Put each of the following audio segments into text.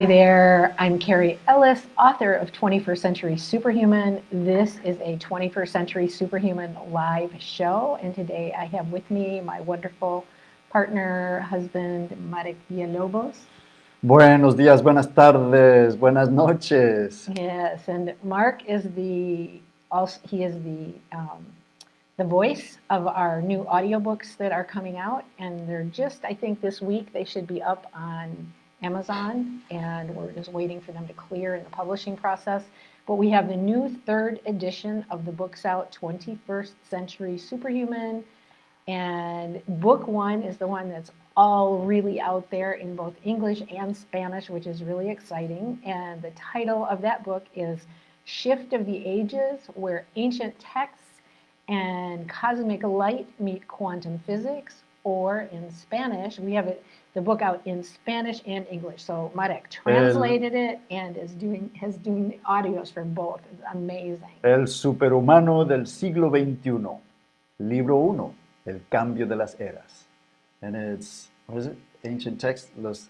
Hey there, I'm Carrie Ellis, author of 21st Century Superhuman. This is a 21st Century Superhuman live show, and today I have with me my wonderful partner, husband, Marek Villalobos. Buenos días, buenas tardes, buenas noches. Yes, and Mark is the also he is the um, the voice of our new audiobooks that are coming out, and they're just I think this week they should be up on Amazon, and we're just waiting for them to clear in the publishing process. But we have the new third edition of the books out, 21st Century Superhuman. And book one is the one that's all really out there in both English and Spanish, which is really exciting. And the title of that book is Shift of the Ages, where ancient texts and cosmic light meet quantum physics, or in Spanish, we have it the book out in Spanish and English. So Marek translated el, it and is doing has doing the audios for both. It's amazing. El superhumano del siglo XXI, libro uno, El cambio de las eras. And it's what is it? Ancient text. Los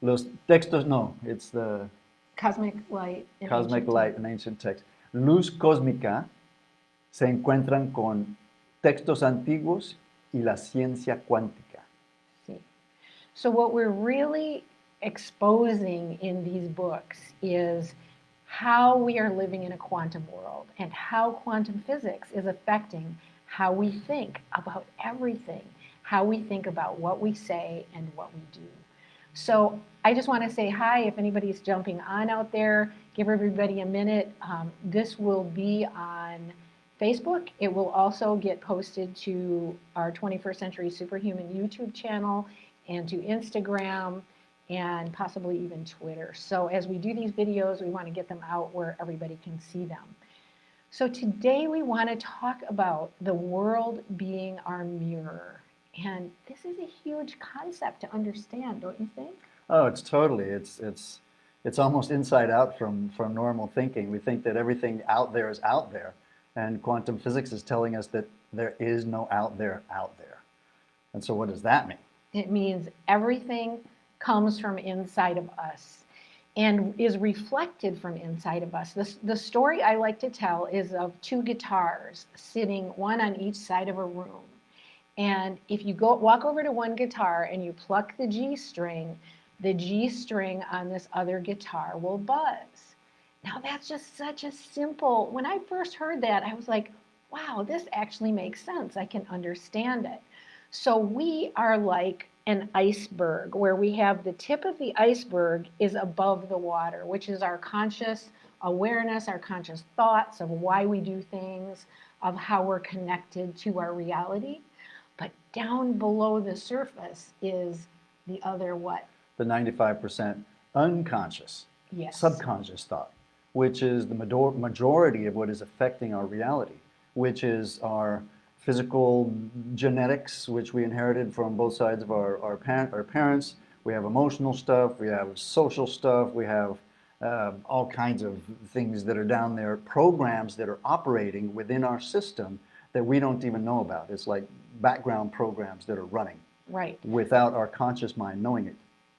los textos no. It's the cosmic light. Cosmic light and ancient text. Luz cósmica se encuentran con textos antiguos y la ciencia cuántica. So what we're really exposing in these books is how we are living in a quantum world and how quantum physics is affecting how we think about everything, how we think about what we say and what we do. So I just want to say hi if anybody's jumping on out there. Give everybody a minute. Um, this will be on Facebook. It will also get posted to our 21st Century Superhuman YouTube channel and to Instagram and possibly even Twitter. So as we do these videos, we want to get them out where everybody can see them. So today we want to talk about the world being our mirror. And this is a huge concept to understand, don't you think? Oh, it's totally. It's, it's, it's almost inside out from, from normal thinking. We think that everything out there is out there. And quantum physics is telling us that there is no out there out there. And so what does that mean? It means everything comes from inside of us and is reflected from inside of us. The, the story I like to tell is of two guitars sitting one on each side of a room. And if you go walk over to one guitar and you pluck the G string, the G string on this other guitar will buzz. Now that's just such a simple, when I first heard that, I was like, wow, this actually makes sense. I can understand it. So we are like an iceberg where we have the tip of the iceberg is above the water, which is our conscious awareness, our conscious thoughts of why we do things, of how we're connected to our reality. But down below the surface is the other what? The 95% unconscious, yes. subconscious thought, which is the majority of what is affecting our reality, which is our physical genetics, which we inherited from both sides of our, our, our parents. We have emotional stuff, we have social stuff, we have uh, all kinds of things that are down there, programs that are operating within our system that we don't even know about. It's like background programs that are running right. without our conscious mind knowing it.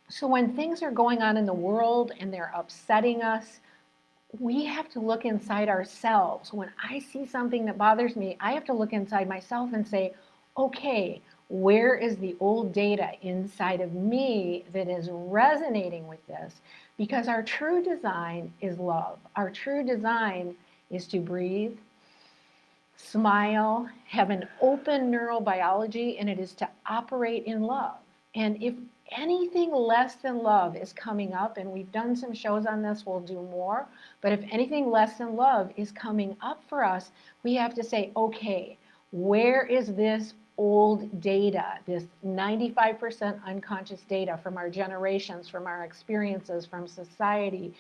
So when things are going on in the world and they're upsetting us, we have to look inside ourselves. When I see something that bothers me, I have to look inside myself and say, okay, where is the old data inside of me that is resonating with this? Because our true design is love. Our true design is to breathe, smile, have an open neurobiology, and it is to operate in love. And if anything less than love is coming up, and we've done some shows on this, we'll do more, but if anything less than love is coming up for us, we have to say, okay, where is this old data, this 95% unconscious data from our generations, from our experiences, from society,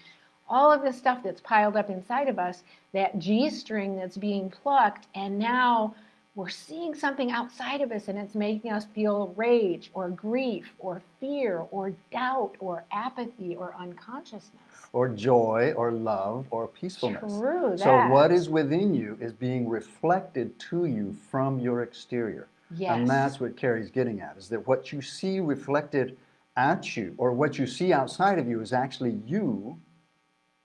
all of this stuff that's piled up inside of us, that G string that's being plucked, and now we're seeing something outside of us and it's making us feel rage or grief or fear or doubt or apathy or unconsciousness. Or joy or love or peacefulness. True, so what is within you is being reflected to you from your exterior. Yes. And that's what Carrie's getting at, is that what you see reflected at you, or what you see outside of you is actually you,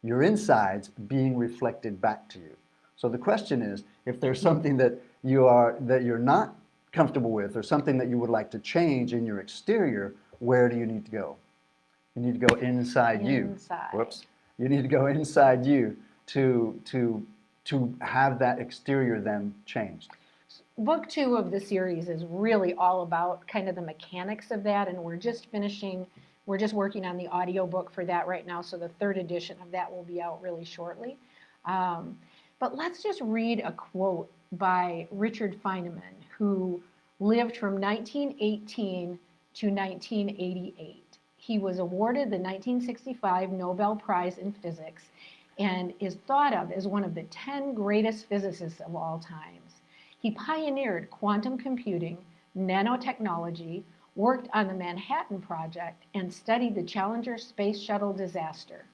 your insides, being reflected back to you. So the question is, if there's something that you are that you're not comfortable with, or something that you would like to change in your exterior, where do you need to go? You need to go inside, you. Inside. Whoops. You need to go inside you to to to have that exterior then changed. book two of the series is really all about kind of the mechanics of that and we're just finishing we're just working on the audio book for that right now so the third edition of that will be out really shortly um, but let's just read a quote by richard feynman who lived from 1918 to 1988 he was awarded the 1965 nobel prize in physics and is thought of as one of the 10 greatest physicists of all times he pioneered quantum computing, nanotechnology, worked on the Manhattan Project, and studied the Challenger space shuttle disaster.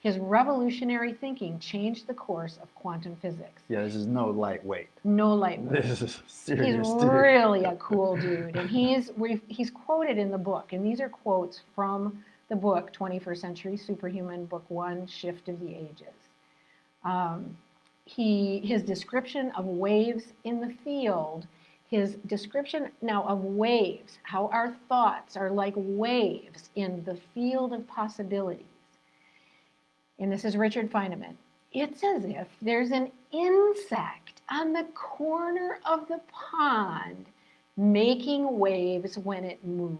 His revolutionary thinking changed the course of quantum physics. Yeah, this is no lightweight. No lightweight. This is serious. He's dude. really a cool dude, and he's he's quoted in the book, and these are quotes from the book 21st Century Superhuman, Book One, Shift of the Ages. Um, he his description of waves in the field, his description now of waves, how our thoughts are like waves in the field of possibilities. And this is Richard Feynman. It's as if there's an insect on the corner of the pond making waves when it moves.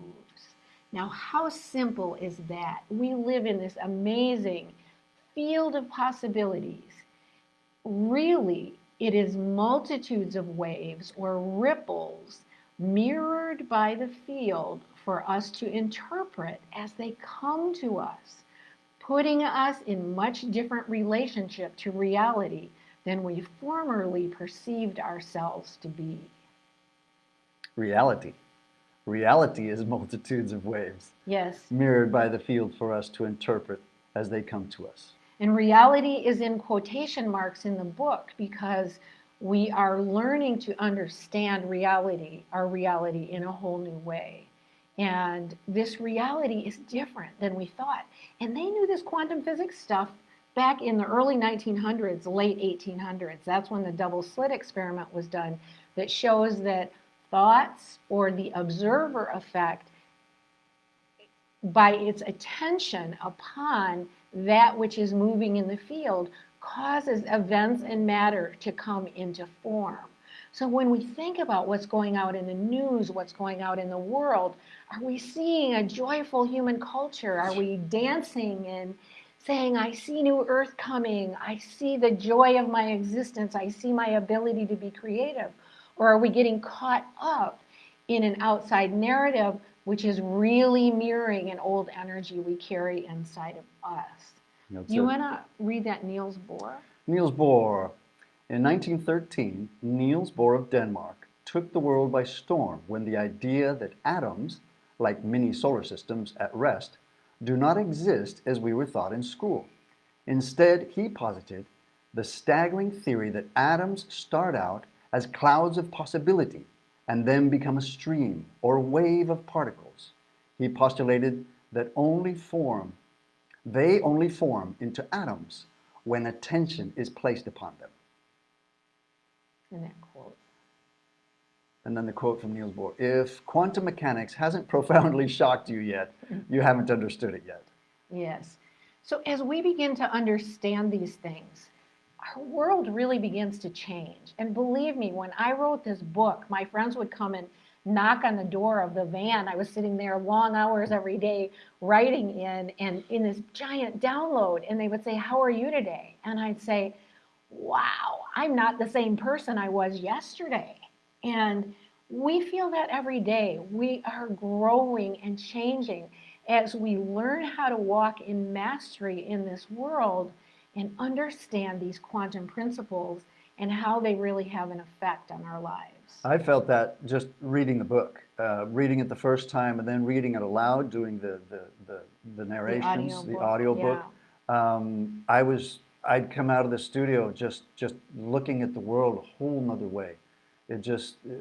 Now, how simple is that? We live in this amazing field of possibilities. Really, it is multitudes of waves or ripples mirrored by the field for us to interpret as they come to us, putting us in much different relationship to reality than we formerly perceived ourselves to be. Reality. Reality is multitudes of waves Yes. mirrored by the field for us to interpret as they come to us. And reality is in quotation marks in the book because we are learning to understand reality, our reality, in a whole new way. And this reality is different than we thought. And they knew this quantum physics stuff back in the early 1900s, late 1800s. That's when the double slit experiment was done that shows that thoughts or the observer effect by its attention upon that which is moving in the field causes events and matter to come into form. So when we think about what's going out in the news, what's going out in the world, are we seeing a joyful human culture? Are we dancing and saying, I see new earth coming. I see the joy of my existence. I see my ability to be creative. Or are we getting caught up in an outside narrative which is really mirroring an old energy we carry inside of us? That's You want to read that Niels Bohr? Niels Bohr. In 1913, Niels Bohr of Denmark took the world by storm when the idea that atoms, like mini solar systems at rest, do not exist as we were taught in school. Instead, he posited the staggering theory that atoms start out as clouds of possibility and then become a stream or wave of particles. He postulated that only form they only form into atoms when attention is placed upon them. In that quote. And then the quote from Niels Bohr If quantum mechanics hasn't profoundly shocked you yet, you haven't understood it yet. Yes. So as we begin to understand these things, our world really begins to change. And believe me, when I wrote this book, my friends would come and knock on the door of the van. I was sitting there long hours every day writing in and in this giant download. And they would say, How are you today? And I'd say, Wow, I'm not the same person I was yesterday. And we feel that every day. We are growing and changing as we learn how to walk in mastery in this world and understand these quantum principles and how they really have an effect on our lives. I felt that just reading the book, uh, reading it the first time and then reading it aloud, doing the, the, the, the narrations, the audio book. Um, I was, I'd come out of the studio just, just looking at the world a whole nother way. It just, uh,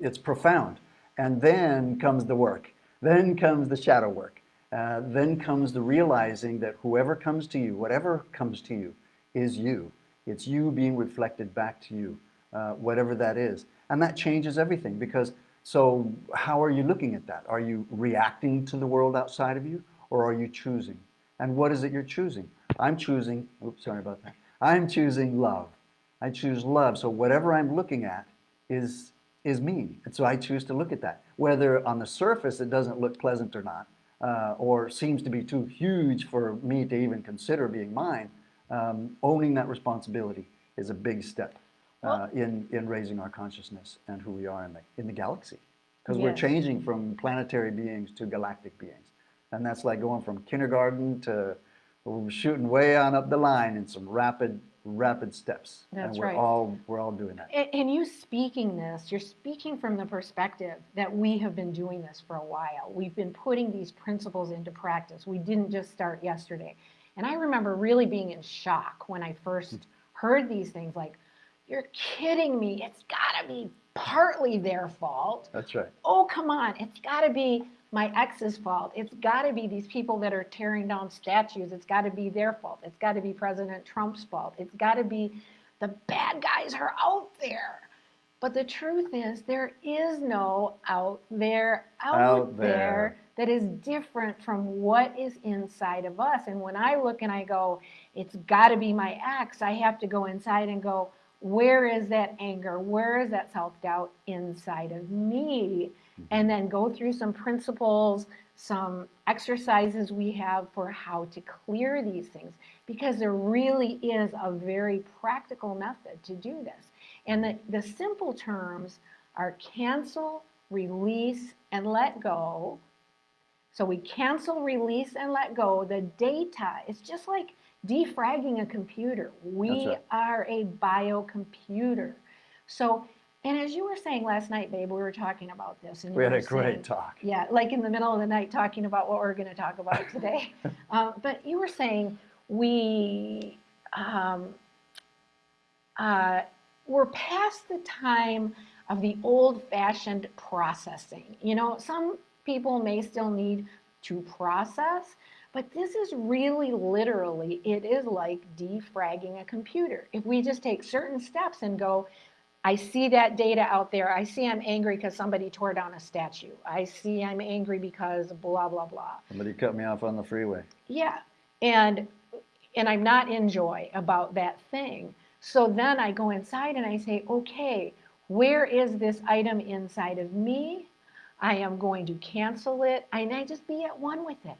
it's profound. And then comes the work. Then comes the shadow work. Uh, then comes the realizing that whoever comes to you, whatever comes to you, is you. It's you being reflected back to you, uh, whatever that is. And that changes everything because so how are you looking at that? Are you reacting to the world outside of you or are you choosing? And what is it you're choosing? I'm choosing, oops, sorry about that. I'm choosing love. I choose love. So whatever I'm looking at is, is me. And so I choose to look at that. Whether on the surface it doesn't look pleasant or not, uh, or seems to be too huge for me to even consider being mine, um, owning that responsibility is a big step uh, in, in raising our consciousness and who we are in the, in the galaxy. Because we're changing from planetary beings to galactic beings. And that's like going from kindergarten to shooting way on up the line in some rapid, rapid steps. That's and we're right. all we're all doing that. And, and you speaking this, you're speaking from the perspective that we have been doing this for a while. We've been putting these principles into practice. We didn't just start yesterday. And I remember really being in shock when I first hmm. heard these things like, you're kidding me. It's got to be partly their fault. That's right. Oh, come on. It's got to be my ex's fault. It's got to be these people that are tearing down statues. It's got to be their fault. It's got to be President Trump's fault. It's got to be the bad guys are out there. But the truth is, there is no out there, out, Out there. there. that is different from what is inside of us. And when I look and I go, it's got to be my ex, I have to go inside and go, where is that anger? Where is that self doubt inside of me? Mm-hmm. And then go through some principles, some exercises we have for how to clear these things, because there really is a very practical method to do this. And the, the simple terms are cancel, release, and let go. So we cancel, release, and let go. The data is just like defragging a computer. We right. are a biocomputer. So, and as you were saying last night, babe, we were talking about this. And We had a great talk. yeah, like in the middle of the night talking about what we're going to talk about today. uh, but you were saying we um, uh, we're past the time of the old-fashioned processing. You know, some people may still need to process, but this is really literally, it is like defragging a computer. If we just take certain steps and go, I see that data out there. I see I'm angry because somebody tore down a statue. I see I'm angry because blah, blah, blah. Somebody cut me off on the freeway. Yeah. And and I'm not in joy about that thing. So then I go inside and I say, okay, where is this item inside of me? I am going to cancel it. And I just be at one with it.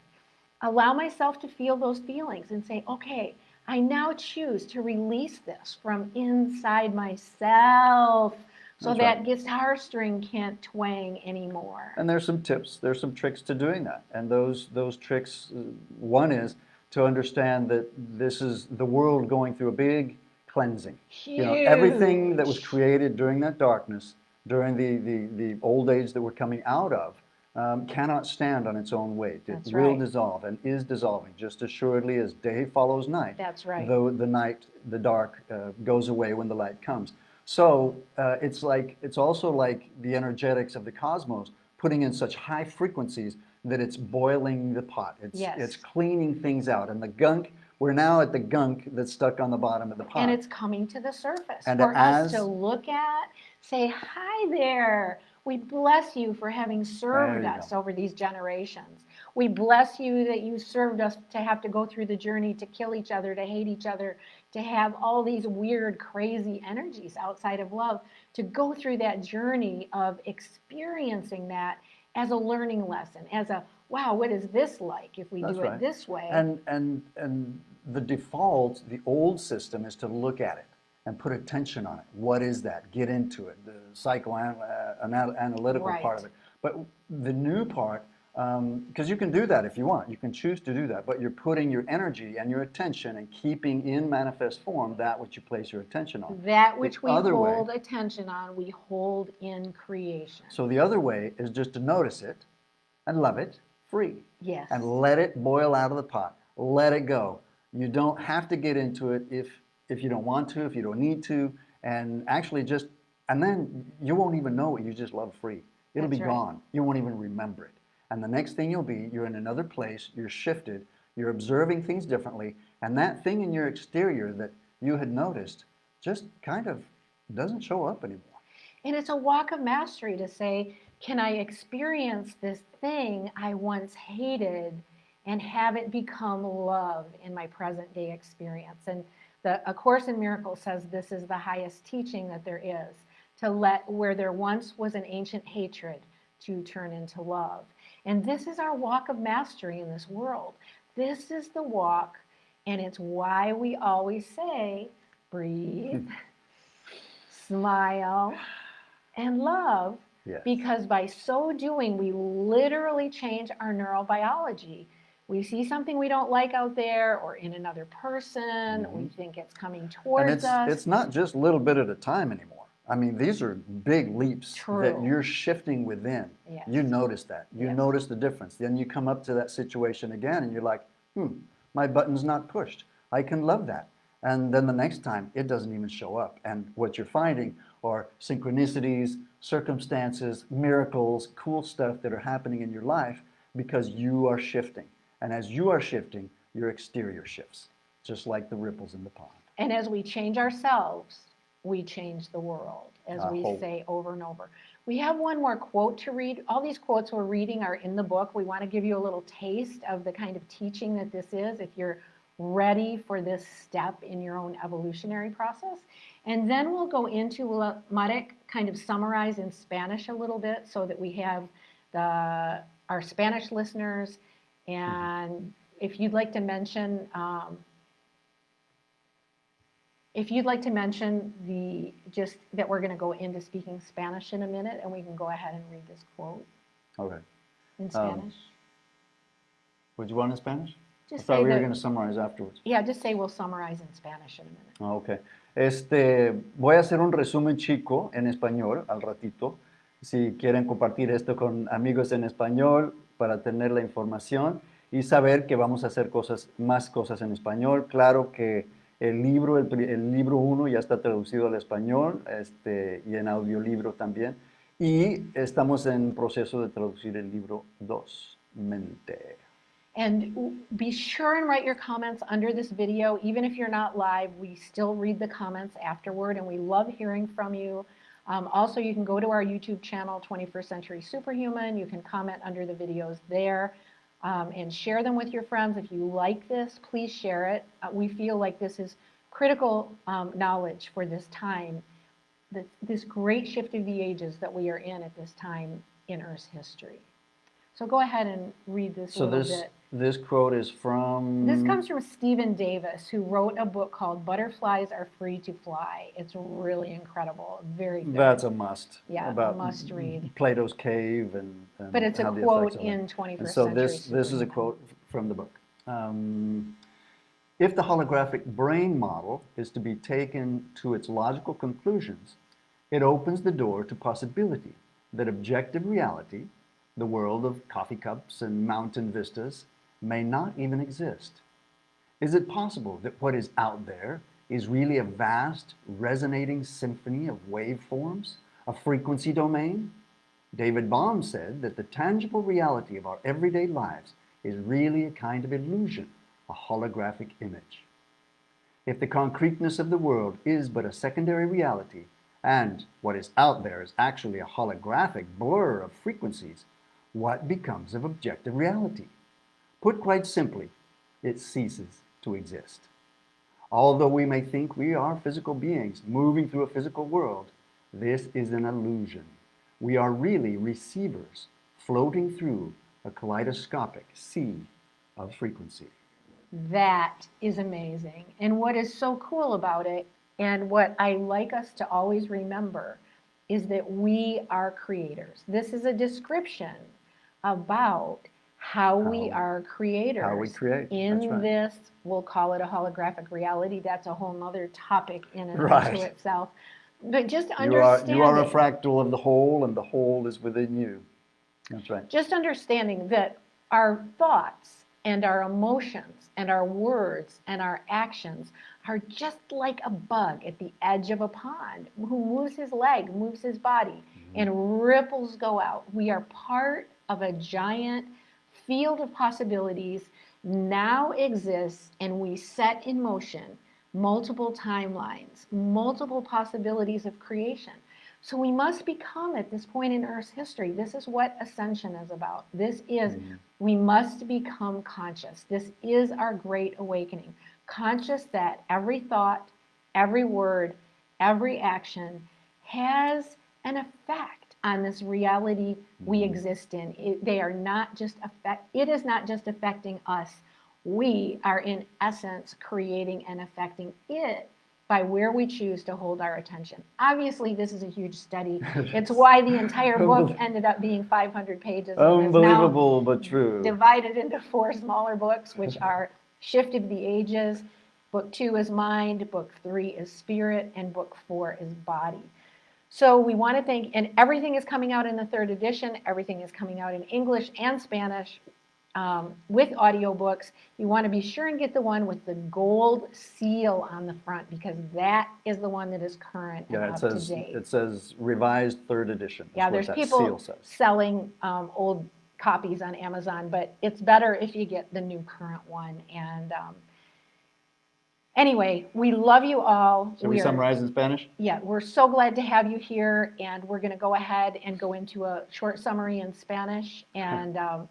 Allow myself to feel those feelings and say, okay, I now choose to release this from inside myself so That's that right. guitar string can't twang anymore. And there's some tips, there's some tricks to doing that. And those, those tricks, uh, one is to understand that this is the world going through a big cleansing. You know, everything that was created during that darkness, during the, the, the old age that we're coming out of, um, cannot stand on its own weight. It That's will right. dissolve and is dissolving just assuredly as day follows night. That's right. Though the night, the dark uh, goes away when the light comes. So uh, it's like it's also like the energetics of the cosmos putting in such high frequencies that it's boiling the pot. It's Yes. it's cleaning things out, and the gunk. We're now at the gunk that's stuck on the bottom of the pot. and it's coming to the surface And for us to look at, say, hi there. We bless you for having served us go. over these generations. We bless you that you served us to have to go through the journey to kill each other, to hate each other, to have all these weird, crazy energies outside of love, to go through that journey of experiencing that as a learning lesson, as a, wow, what is this like if we That's do right. it this way? And, and, and the default, the old system is to look at it and put attention on it. What is that? Get into it, the psychoanalytical uh, part of it. But the new part, um, because you can do that if you want, you can choose to do that, but you're putting your energy and your attention and keeping in manifest form that which you place your attention on. That which we other way- hold attention on, we hold in creation. So the other way is just to notice it and love it free. Yes. and let it boil out of the pot. Let it go. You don't have to get into it if if you don't want to, if you don't need to, and actually just and then you won't even know what you just love free. It'll That's be right. gone. You won't even remember it. And the next thing you'll be, you're in another place, you're shifted, you're observing things differently, and that thing in your exterior that you had noticed just kind of doesn't show up anymore. And it's a walk of mastery to say, can I experience this thing I once hated and have it become love in my present day experience? And the A Course in Miracles says this is the highest teaching that there is to let where there once was an ancient hatred to turn into love. And this is our walk of mastery in this world. This is the walk, and it's why we always say, breathe, smile, and love Yes. because by so doing, we literally change our neurobiology. We see something we don't like out there or in another person, we Mhm. think it's coming towards it's, us. it's not just a little bit at a time anymore. I mean, these are big leaps that you're shifting within. Yes. You notice that. You Yes. notice the difference. Then you come up to that situation again and you're like, hmm, my button's not pushed. I can love that. And then the next time, it doesn't even show up. And what you're finding are synchronicities, circumstances, miracles, cool stuff that are happening in your life because you are shifting. And as you are shifting, your exterior shifts, just like the ripples in the pond. And as we change ourselves, we change the world, as I we hope. say over and over. We have one more quote to read. All these quotes we're reading are in the book. We want to give you a little taste of the kind of teaching that this is if you're ready for this step in your own evolutionary process. And then we'll go into, we'll Marek kind of summarize in Spanish a little bit so that we have the, our Spanish listeners. And if you'd like to mention, um, if you'd like to mention the, just that we're going to go into speaking Spanish in a minute, and we can go ahead and read this quote Okay. in Um, Spanish. Would you want in Spanish? I Just thought say we were going to summarize afterwards. yeah, just say we'll summarize in Spanish in a minute. Ah, ok. Este, voy a hacer un resumen chico en español al ratito. Si quieren compartir esto con amigos en español para tener la información y saber que vamos a hacer cosas, más cosas en español. Claro que el libro, el, el libro 1 ya está traducido al español este, y en audiolibro también. Y estamos en proceso de traducir el libro 2, Mente. And be sure and write your comments under this video. Even if you're not live, we still read the comments afterward, and we love hearing from you. Um, also, you can go to our YouTube channel, 21st Century Superhuman. You can comment under the videos there um, and share them with your friends. If you like this, please share it. Uh, we feel like this is critical um, knowledge for this time, this, this great shift of the ages that we are in at this time in Earth's history. So go ahead and read this a So little bit. This quote is from... This comes from Stephen Davis, who wrote a book called Butterflies Are Free to Fly. It's really incredible, very good. That's a must. Yeah, about must read. Plato's cave and. and but it's a quote in it. 21st And so century. this this is a quote from the book. Um, if the holographic brain model is to be taken to its logical conclusions, it opens the door to possibility that objective reality, the world of coffee cups and mountain vistas, may not even exist. Is it possible that what is out there is really a vast, resonating symphony of waveforms, a frequency domain? David Bohm said that the tangible reality of our everyday lives is really a kind of illusion, a holographic image. If the concreteness of the world is but a secondary reality, and what is out there is actually a holographic blur of frequencies, what becomes of objective reality? Put quite simply, it ceases to exist. Although we may think we are physical beings moving through a physical world, this is an illusion. We are really receivers floating through a kaleidoscopic sea of frequency. That is amazing. And what is so cool about it, and what I like us to always remember, is that we are creators. This is a description about how, we How- are creators. how we create, In right. this, we'll call it a holographic reality. That's a whole other topic in and Right. unto itself. But just You are, understanding. you are a fractal of the whole, and the whole is within you. That's right. just understanding that our thoughts and our emotions and our words and our actions are just like a bug at the edge of a pond who moves his leg, moves his body, mm-hmm. and ripples go out. We are part of a giant field of possibilities now exists and we set in motion multiple timelines, multiple possibilities of creation. So we must become at this point in Earth's history, this is what ascension is about. This is, mm-hmm. we must become conscious. This is our great awakening. Conscious that every thought, every word, every action has an effect on this reality we mm-hmm. exist in. It, they are not just affect, it is not just affecting us. We are in essence creating and affecting it by where we choose to hold our attention. Obviously, this is a huge study. It's why the entire book ended up being 500 pages. Unbelievable, but true. divided into four smaller books, which are Shift of the Ages, book two is Mind, book three is Spirit, and book four is Body. So we want to thank, and everything is coming out in the third edition. Everything is coming out in English and Spanish um, with audiobooks. You want to be sure and get the one with the gold seal on the front because that is the one that is current and Yeah, it up says, to date. it says revised third edition. Yeah, there's that people selling um, old copies on Amazon, but it's better if you get the new current one. And um, anyway, we love you all. Shall we are- summarize in Spanish? Yeah, we're so glad to have you here, and we're going to go ahead and go into a short summary in Spanish. And um,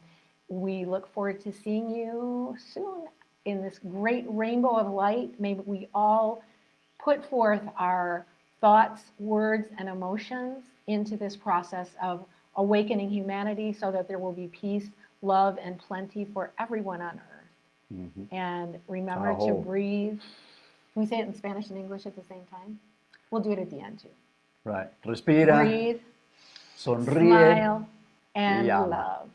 we look forward to seeing you soon in this great rainbow of light. May we all put forth our thoughts, words, and emotions into this process of awakening humanity so that there will be peace, love, and plenty for everyone on earth. Mhm. And remember to breathe. Can we say it in Spanish and English at the same time? We'll do it at the end too. Right. Respira, Breathe, sonríe. smile, and love.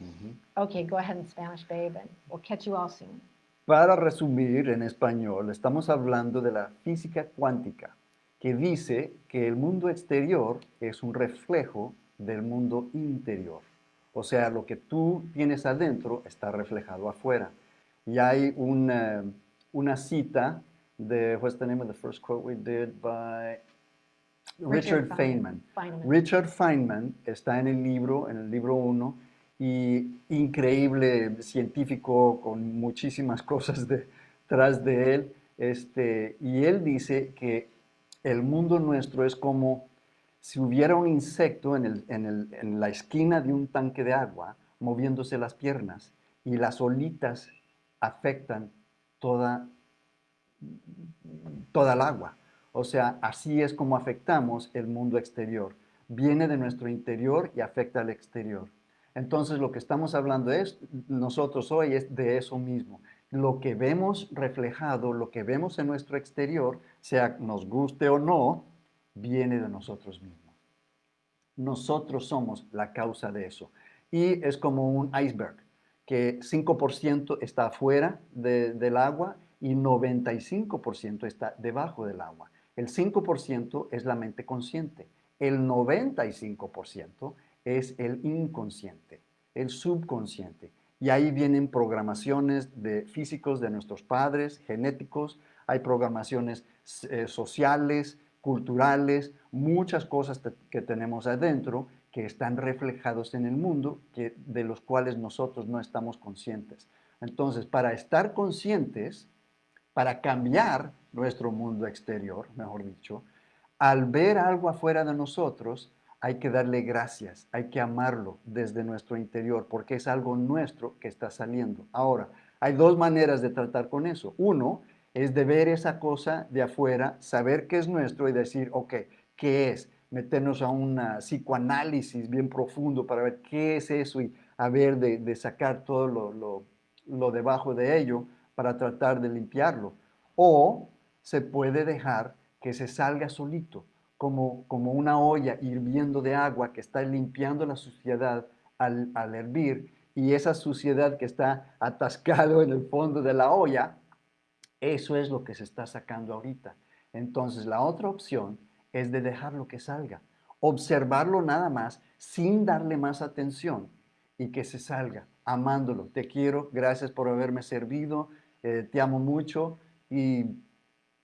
Ujú. Okay, go ahead in Spanish, babe, and we'll catch you all soon. Para resumir en español, estamos hablando de la física cuántica, que dice que el mundo exterior es un reflejo del mundo interior. O sea, lo que tú tienes adentro está reflejado afuera. Y hay una, una cita de, what's the name of the first quote we did by Richard, Feynman. Feynman. Richard Feynman está en el libro, en el libro 1, y increíble científico con muchísimas cosas detrás de él. Este, y él dice que el mundo nuestro es como si hubiera un insecto en, el- en el- en la esquina de un tanque de agua moviéndose las piernas y las olitas afectan toda, toda el agua. O sea, así es como afectamos el mundo exterior. Viene de nuestro interior y afecta al exterior. Entonces, lo que estamos hablando es, nosotros hoy es de eso mismo. Lo que vemos reflejado, lo que vemos en nuestro exterior, sea nos guste o no, viene de nosotros mismos. Nosotros somos la causa de eso. Y es como un iceberg, que 5% está afuera de- del agua y 95% está debajo del agua. El 5% es la mente consciente. El 95% es el inconsciente, el subconsciente. Y ahí vienen programaciones de físicos de nuestros padres, genéticos, hay programaciones eh, sociales, culturales, muchas cosas que tenemos adentro que están reflejados en el mundo, que, de los cuales nosotros no estamos conscientes. Entonces, para estar conscientes, para cambiar nuestro mundo exterior, mejor dicho, al ver algo afuera de nosotros, hay que darle gracias, hay que amarlo desde nuestro interior, porque es algo nuestro que está saliendo. Ahora, hay dos maneras de tratar con eso. Uno es de ver esa cosa de afuera, saber que es nuestro y decir, ok, ¿qué es? Meternos a un psicoanálisis bien profundo para ver qué es eso y a ver de, de sacar todo lo, lo, lo debajo de ello para tratar de limpiarlo. O se puede dejar que se salga solito, como, como una olla hirviendo de agua que está limpiando la suciedad al, al hervir y esa suciedad que está atascado en el fondo de la olla, eso es lo que se está sacando ahorita. Entonces la otra opción es de dejarlo que salga, observarlo nada más sin darle más atención y que se salga, amándolo. Te quiero, gracias por haberme servido, eh, te amo mucho y,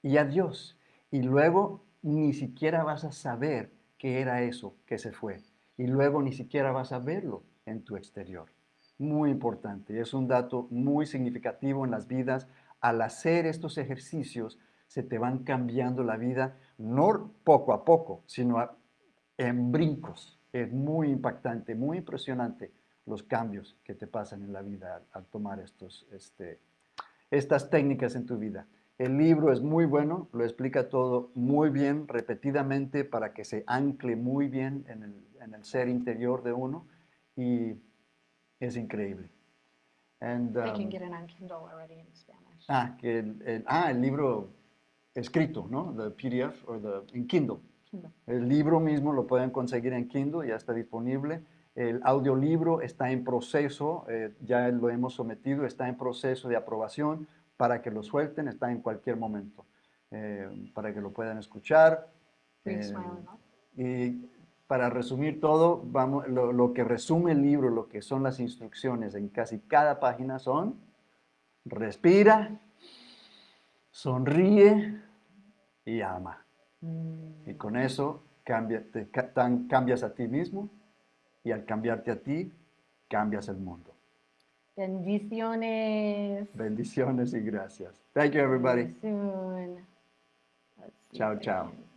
y adiós. Y luego ni siquiera vas a saber qué era eso que se fue. Y luego ni siquiera vas a verlo, en tu exterior. Muy importante. Es un dato muy significativo en las vidas. Al hacer estos ejercicios, se te van cambiando la vida, no poco a poco, sino a- en brincos. Es muy impactante, muy impresionante los cambios que te pasan en la vida al, al tomar estos, este, estas técnicas en tu vida. El libro es muy bueno, lo explica todo muy bien, repetidamente, para que se ancle muy bien en el, en el ser interior de uno y es increíble. And, can um, get it on Kindle already in Spanish. ah, que el, el- ah, el libro escrito, ¿no? The PDF o the, en Kindle. Kindle. El libro mismo lo pueden conseguir en Kindle, ya está disponible. El audiolibro está en proceso, eh, ya lo hemos sometido, está en proceso de aprobación para que lo suelten, está en cualquier momento, eh, para que lo puedan escuchar. Eh, y para resumir todo, vamos, lo, lo que resume el libro, lo que son las instrucciones en casi cada página son, respira, sonríe y ama. Mm. Y con eso cambia- te ca- tan- cambias a ti mismo y al cambiarte a ti, cambias el mundo. Bendiciones. Bendiciones y gracias. Thank you, everybody. See you